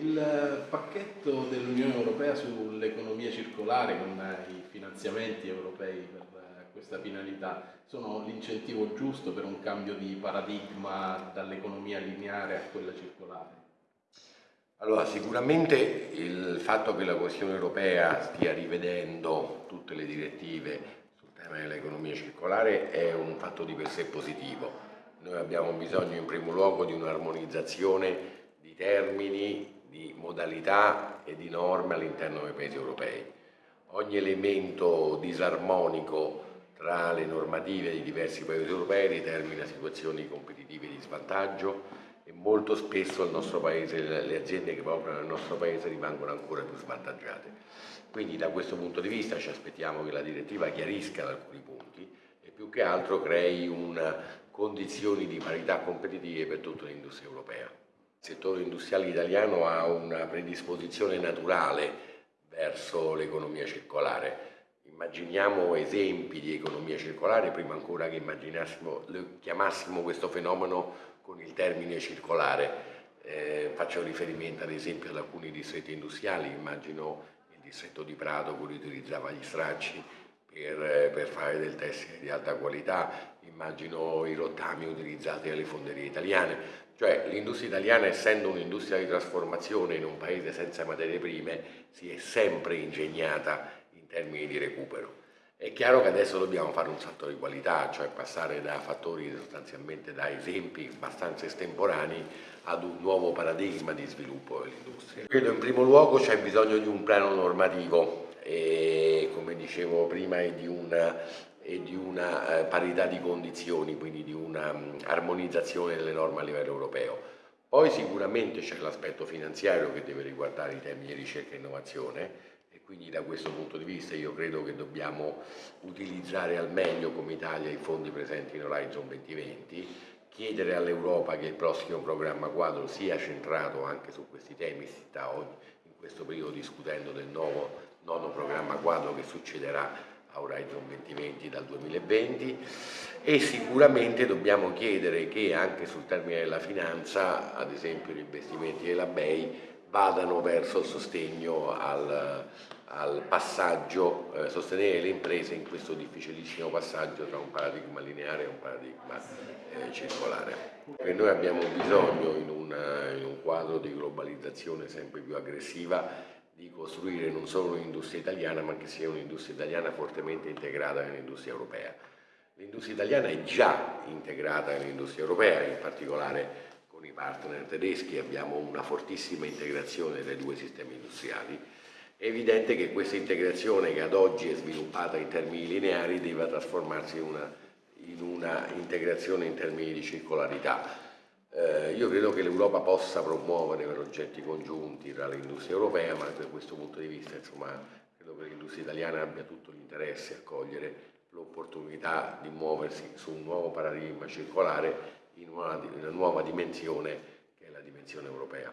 il pacchetto dell'Unione Europea sull'economia circolare con i finanziamenti europei per questa finalità sono l'incentivo giusto per un cambio di paradigma dall'economia lineare a quella circolare? Allora, sicuramente il fatto che la Commissione europea stia rivedendo tutte le direttive sul tema dell'economia circolare è un fatto di per sé positivo. Noi abbiamo bisogno in primo luogo di un'armonizzazione di termini, di modalità e di norme all'interno dei paesi europei. Ogni elemento disarmonico tra le normative di diversi paesi europei determina situazioni competitive di svantaggio e molto spesso paese, le aziende che operano nel nostro paese rimangono ancora più svantaggiate. Quindi da questo punto di vista ci aspettiamo che la direttiva chiarisca alcuni punti e più che altro crei una condizioni di parità competitive per tutta l'industria europea. Il settore industriale italiano ha una predisposizione naturale verso l'economia circolare. Immaginiamo esempi di economia circolare prima ancora che chiamassimo questo fenomeno con il termine circolare. Eh, faccio riferimento ad esempio ad alcuni distretti industriali, immagino il distretto di Prato che utilizzava gli stracci per, per fare del tessile di alta qualità, immagino i rottami utilizzati dalle fonderie italiane. Cioè l'industria italiana essendo un'industria di trasformazione in un paese senza materie prime si è sempre ingegnata in termini di recupero. È chiaro che adesso dobbiamo fare un salto di qualità, cioè passare da fattori sostanzialmente da esempi abbastanza estemporanei ad un nuovo paradigma di sviluppo dell'industria. Credo in primo luogo c'è bisogno di un piano normativo e come dicevo prima e di una, e di una eh, parità di condizioni, quindi di un'armonizzazione delle norme a livello europeo. Poi sicuramente c'è l'aspetto finanziario che deve riguardare i temi di ricerca e innovazione quindi da questo punto di vista io credo che dobbiamo utilizzare al meglio come Italia i fondi presenti in Horizon 2020, chiedere all'Europa che il prossimo programma quadro sia centrato anche su questi temi, si sta in questo periodo discutendo del nuovo nono programma quadro che succederà a Horizon 2020 dal 2020 e sicuramente dobbiamo chiedere che anche sul termine della finanza, ad esempio gli investimenti della BEI, vadano verso il sostegno al, al passaggio, eh, sostenere le imprese in questo difficilissimo passaggio tra un paradigma lineare e un paradigma eh, circolare. E noi abbiamo bisogno in, una, in un quadro di globalizzazione sempre più aggressiva di costruire non solo un'industria italiana ma che sia un'industria italiana fortemente integrata nell'industria europea. L'industria italiana è già integrata nell'industria europea, in particolare con i partner tedeschi abbiamo una fortissima integrazione dei due sistemi industriali. È evidente che questa integrazione che ad oggi è sviluppata in termini lineari deve trasformarsi in una, in una integrazione in termini di circolarità. Eh, io credo che l'Europa possa promuovere progetti congiunti tra l'industria europea, ma da questo punto di vista insomma, credo che l'industria italiana abbia tutto l'interesse a cogliere l'opportunità di muoversi su un nuovo paradigma circolare in una, in una nuova dimensione che è la dimensione europea.